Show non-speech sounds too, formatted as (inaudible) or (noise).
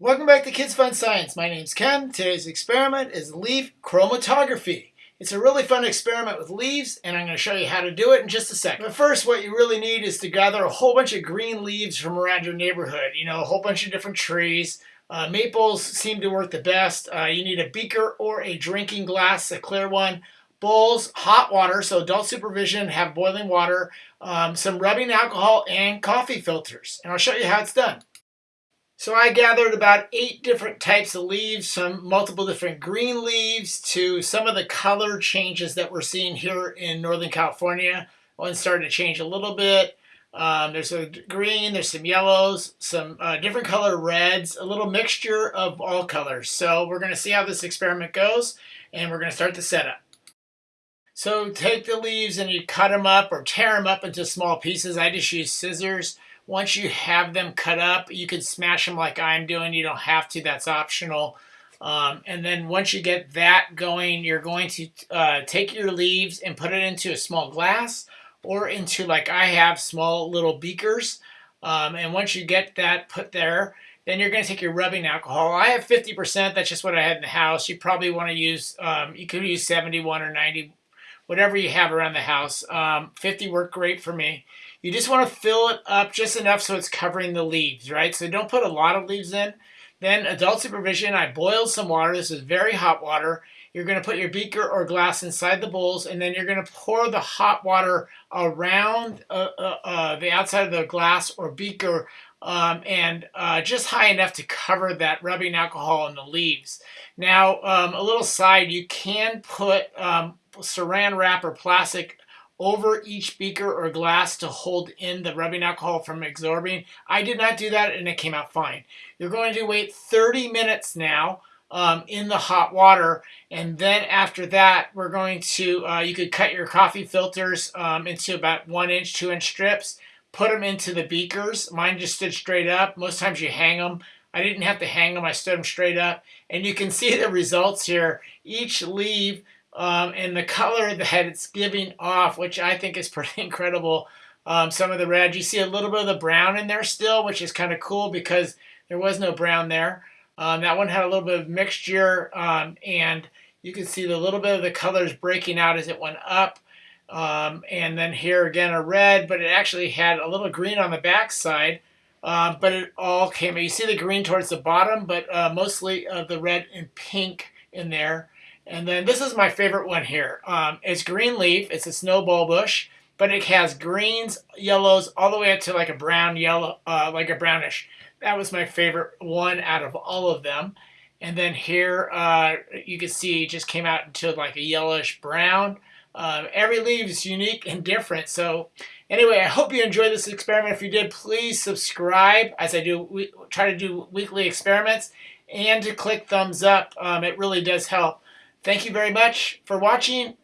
Welcome back to Kids Fun Science. My name's Ken. Today's experiment is leaf chromatography. It's a really fun experiment with leaves, and I'm going to show you how to do it in just a second. But first, what you really need is to gather a whole bunch of green leaves from around your neighborhood. You know, a whole bunch of different trees. Uh, maples seem to work the best. Uh, you need a beaker or a drinking glass, a clear one. Bowls, hot water, so adult supervision, have boiling water, um, some rubbing alcohol, and coffee filters. And I'll show you how it's done. So I gathered about eight different types of leaves, some multiple different green leaves to some of the color changes that we're seeing here in Northern California. One started to change a little bit. Um, there's a green, there's some yellows, some uh, different color reds, a little mixture of all colors. So we're going to see how this experiment goes and we're going to start the setup. So take the leaves and you cut them up or tear them up into small pieces. I just use scissors. Once you have them cut up, you can smash them like I'm doing. You don't have to, that's optional. Um, and then once you get that going, you're going to uh, take your leaves and put it into a small glass or into, like I have, small little beakers. Um, and once you get that put there, then you're going to take your rubbing alcohol. I have 50%. That's just what I had in the house. You probably want to use, um, you could use 71 or 90, whatever you have around the house. Um, 50 worked great for me. You just want to fill it up just enough so it's covering the leaves, right? So don't put a lot of leaves in. Then adult supervision, I boiled some water. This is very hot water. You're going to put your beaker or glass inside the bowls, and then you're going to pour the hot water around uh, uh, uh, the outside of the glass or beaker um, and uh, just high enough to cover that rubbing alcohol in the leaves. Now, um, a little side, you can put um, saran wrap or plastic over each beaker or glass to hold in the rubbing alcohol from absorbing. I did not do that and it came out fine. You're going to wait 30 minutes now um, in the hot water and then after that we're going to, uh, you could cut your coffee filters um, into about one inch, two inch strips, put them into the beakers. Mine just stood straight up. Most times you hang them. I didn't have to hang them, I stood them straight up. And you can see the results here. Each leaf um, and the color that it's giving off, which I think is (laughs) pretty incredible. Um, some of the red, you see a little bit of the brown in there still, which is kind of cool because there was no brown there. Um, that one had a little bit of mixture, um, and you can see the little bit of the colors breaking out as it went up. Um, and then here again a red, but it actually had a little green on the back side. Uh, but it all came, you see the green towards the bottom, but uh, mostly uh, the red and pink in there. And then this is my favorite one here. Um, it's green leaf. It's a snowball bush, but it has greens, yellows, all the way up to like a brown yellow, uh, like a brownish. That was my favorite one out of all of them. And then here uh, you can see it just came out into like a yellowish brown. Uh, every leaf is unique and different. So anyway, I hope you enjoyed this experiment. If you did, please subscribe as I do we try to do weekly experiments and to click thumbs up. Um, it really does help. Thank you very much for watching